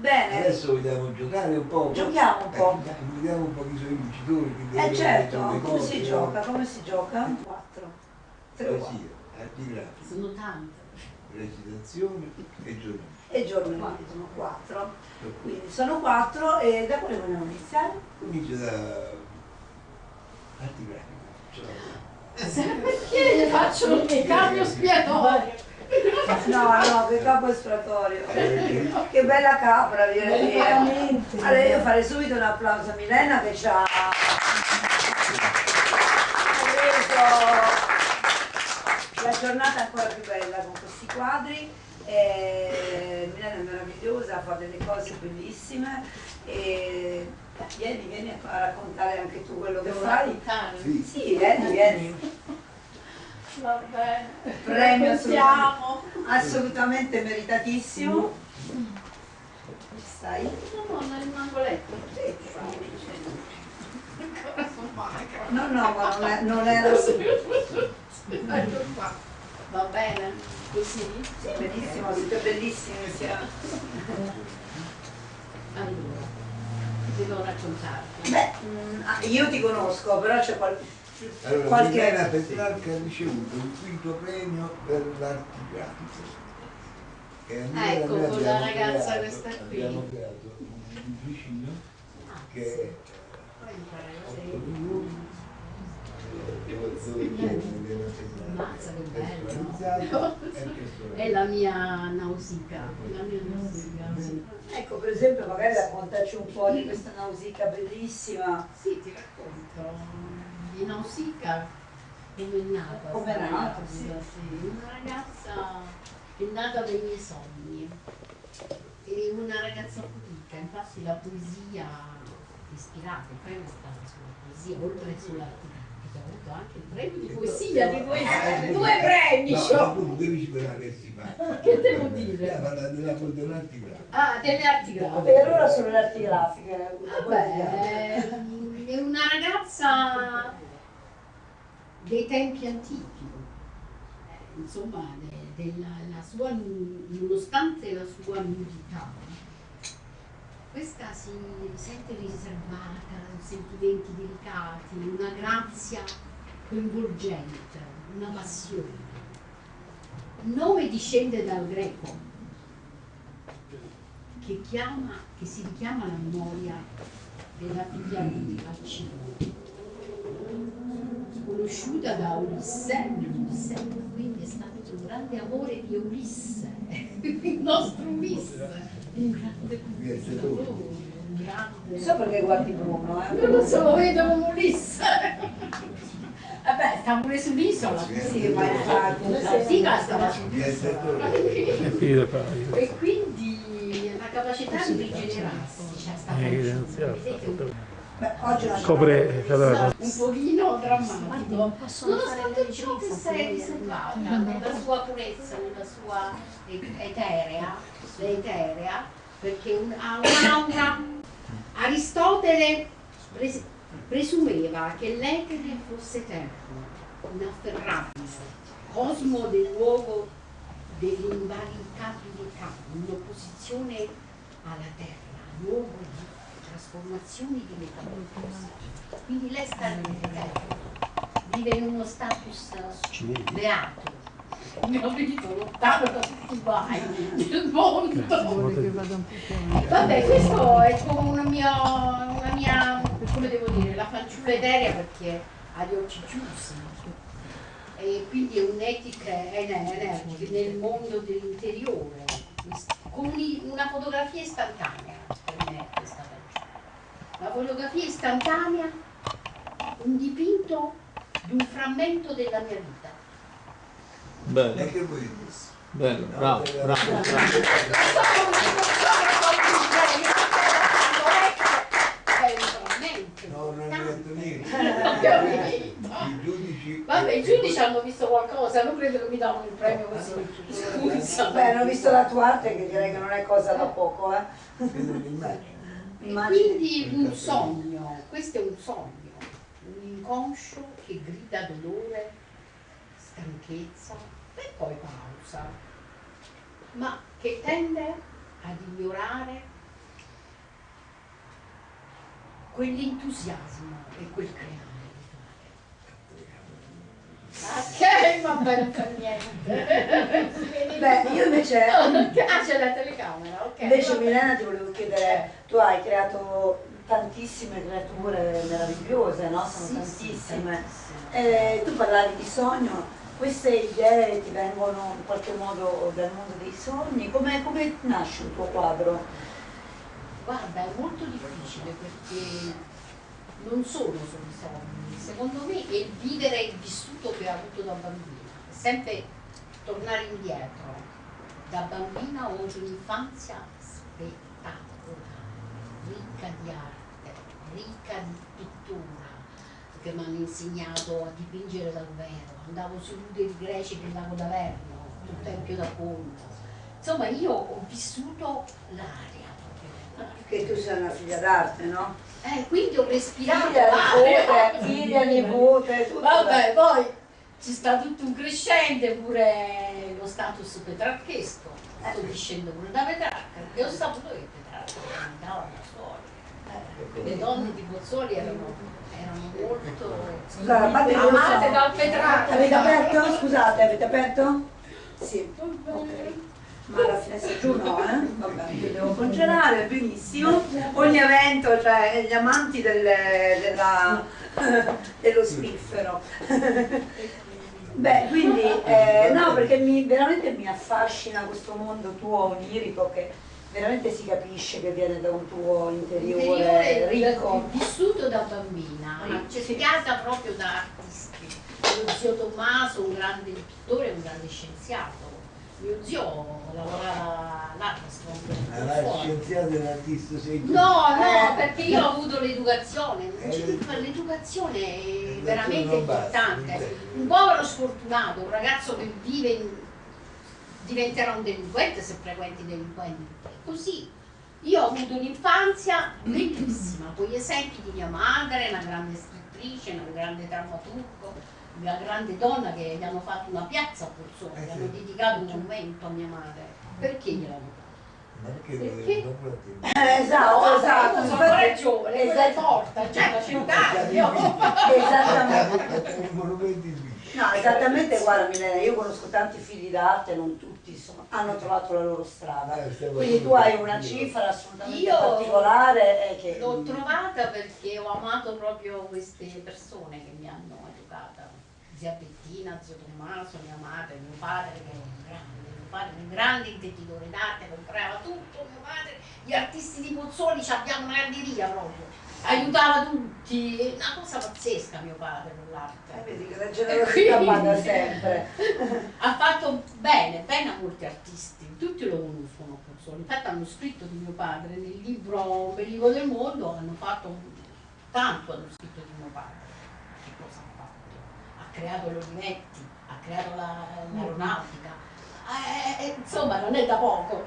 Bene. Adesso vogliamo giocare un po'. Giochiamo un po'. Eh, vediamo un po' chi sono i vincitori. Eh certo, come cose, si no? gioca? Come si gioca? 4. 3 Poesia, arti grafici, Sono tante. recitazione e giornalismo. e giornalismo 4. Quindi sono 4 e da quale vogliamo iniziare? Comincia da arti grafiche. Cioè, Perché gli faccio un cambio spiatorio? No, no, che capo esploratorio. Che bella capra via. Veramente. Allora io farei subito un applauso a Milena che ci ha reso la giornata ancora più bella con questi quadri. E Milena è meravigliosa, fa delle cose bellissime e vieni, vieni a raccontare anche tu quello che Devo fai. raccontare? Sì, vieni, vieni. Va bene. Premio Raccontiamo. Assolutamente meritatissimo. Stai? No, no, nel mangoletto. Ancora sono magra. No, no, ma non, è, non era... Sì, Ecco qua. Va bene? Così? benissimo, siete bellissimi. sia- Allora, devo raccontarti. Beh, mm, ah, io ti conosco, però c'è qual- Allora, qualche... Milena Petrarca ha ricevuto il quinto premio per l'arti grafiche. E allora Ecco, con la ragazza creato- questa qui. Abbiamo creato un vicino che è Poi imparai a 8 seguire. milioni dove dove c'è Milena Ammazza, che bello. È la mia nausica. La mia nausica. Ecco, per esempio, magari raccontaci un po' di questa nausica bellissima. Sì, ti racconto. Di Nausicaa come è nata? Come è sta nata, ragazza, sì. sì. Una ragazza è nata dai miei sogni. E una ragazza pulita, infatti la poesia ispirata, il premio è stato sulla poesia, oltre sull'arte grafica, ho avuto anche il premio di poesia di poesia. Due premi! No, c'ho. tu devi sperare che si fa. Che devo dire? Eh, parla della dell'arti grafiche. Ah, delle arti grafiche. allora sono le arti grafiche. Vabbè, è una ragazza dei tempi antichi, Eh, insomma, de- della, la sua, nonostante la sua nudità, questa si sente riservata, sentimenti delicati, una grazia coinvolgente, una passione. Il nome discende dal greco, che, chiama, che si richiama alla memoria della figlia di Alcino, conosciuta da Ulisse, Ulisse, quindi è stato un grande amore di Ulisse, il nostro Ulisse, un grande conquistatore, un grande... Non so perché guardi Bruno, eh. Non lo so, lo vedo come Ulisse. Vabbè, sta pure sull'isola. Sì, ma infatti. Sì, stava e quindi la capacità di rigenerarsi c'è stata vedete, Beh, oggi è una Copre un pochino drammatico. Nonostante ciò che sei se riservata nella sua purezza nella sua eterea eterea perché un- ha un'aura Aristotele pres- presumeva che l'etere fosse eterno inafferrabile cosmo del luogo dell'invalicabilità in opposizione alla terra luogo di trasformazioni di metamorfosi. Quindi lei sta vive in uno status beato. Capito lontano da tutti i guai del mondo. Vabbè, questo è come una mia, una mia, come devo dire, la fanciulla eterea perché ha gli occhi chiusi. E quindi è un'etica energica nel mondo dell'interiore, con un- una fotografia istantanea, per me è questa fanciulla. La fotografia istantanea, un dipinto di un frammento della mia vita. Bello, E che vuoi bello, bravo, bravo, bravo. No, non hai detto niente. I giudici. Vabbè, i giudici hanno visto qualcosa, non credo che mi davano il premio così. Scusa. Beh, hanno visto la tua arte che direi che non è cosa da poco, eh. Vedo l'immagine. Immagino. quindi un sogno, questo è un sogno, un inconscio che grida dolore, stanchezza e poi pausa, ma che tende ad ignorare quell'entusiasmo e quel creare. Ok, ma bene per niente. Beh, io invece, Ah, c'è la telecamera, ok. invece. Milena ti volevo chiedere, tu hai creato tantissime creature meravigliose, no? Sono Sì, sì, tantissime. tantissime. Eh, tu parlavi di sogno, queste idee ti vengono in qualche modo dal mondo dei sogni? Come, come nasce un tuo quadro? Guarda, è molto difficile perché non sono solo i sogni. Secondo me è il vivere il vissuto che ho avuto da bambina, è sempre tornare indietro. Da bambina ho avuto un'infanzia spettacolare, ricca di arte, ricca di pittura, perché mi hanno insegnato a dipingere dal vero. Andavo sui nudi greci del lago d'Averno, sul Tempio da Conto. Insomma, io ho vissuto l'aria. Che tu sei una figlia d'arte, no? Eh, quindi ho respirato Figlia, l'aria. nipote, figlia, nipote, tutto. Vabbè, poi ci sta tutto un crescente, pure lo status petrarchesco. Sto discendo pure da Petrarca, perché ho saputo che Petrarca andava da soli. Le donne di Bozzoli erano, erano molto Scusa, a parte che lo so. amate dal Petrarca. Avete aperto? Scusate, avete aperto? Sì. Ok. Ma la finestra giù no, eh? Vabbè, io devo congelare, benissimo. Ogni evento, cioè gli amanti delle- della- dello spiffero. Beh, quindi, eh, no, perché mi, veramente mi affascina questo mondo tuo onirico che veramente si capisce che viene da un tuo interiore interiore ricco. vissuto da bambina, Ricco, sì. proprio da artisti. Lo zio Tommaso, un grande pittore, un grande scienziato. Mio zio lavorava all'Armstrong. La scienziata e l'artista sei tu. No, no, Eh. perché io ho avuto l'educazione, Eh. l'educazione è veramente importante. Un povero sfortunato, un ragazzo che vive in- diventerà un delinquente se frequenti delinquenti. È così. Io ho avuto un'infanzia bellissima, con gli esempi di mia madre, una grande scrittrice, una grande drammaturgo, una grande donna che gli hanno fatto una piazza a Eh gli hanno dedicato un monumento a mia madre. Perché gliel'hanno? Ma perché Perché? Eh, esatto, esatto. sono giovane, quella è esatto. morta, cioè da cent'anni. io- Esattamente. No, esattamente, guarda Milena, io conosco tanti figli d'arte, non tutti insomma, hanno trovato la loro strada. Eh, Quindi tu hai una cifra assolutamente Io particolare e che... L'ho trovata perché ho amato proprio queste persone che mi hanno educata. Zia Bettina, zio Tommaso, mia madre, mio padre che era un grande, padre un grande intenditore d'arte, comprava tutto, mio padre, gli artisti di Pozzoli ci abbiamo una granderia proprio, aiutava tutti, una cosa pazzesca mio padre con Eh, l'arte. vedi che la generosità paga sempre. Ha fatto bene, bene a molti artisti, tutti lo conoscono Pozzoli, infatti hanno scritto di mio padre nel libro Bellico del mondo, hanno fatto tanto hanno scritto di mio padre. Che cosa ha fatto? Ha creato l'Olivetti, ha creato la- l'aeronautica, Eh, eh, insomma non è da poco.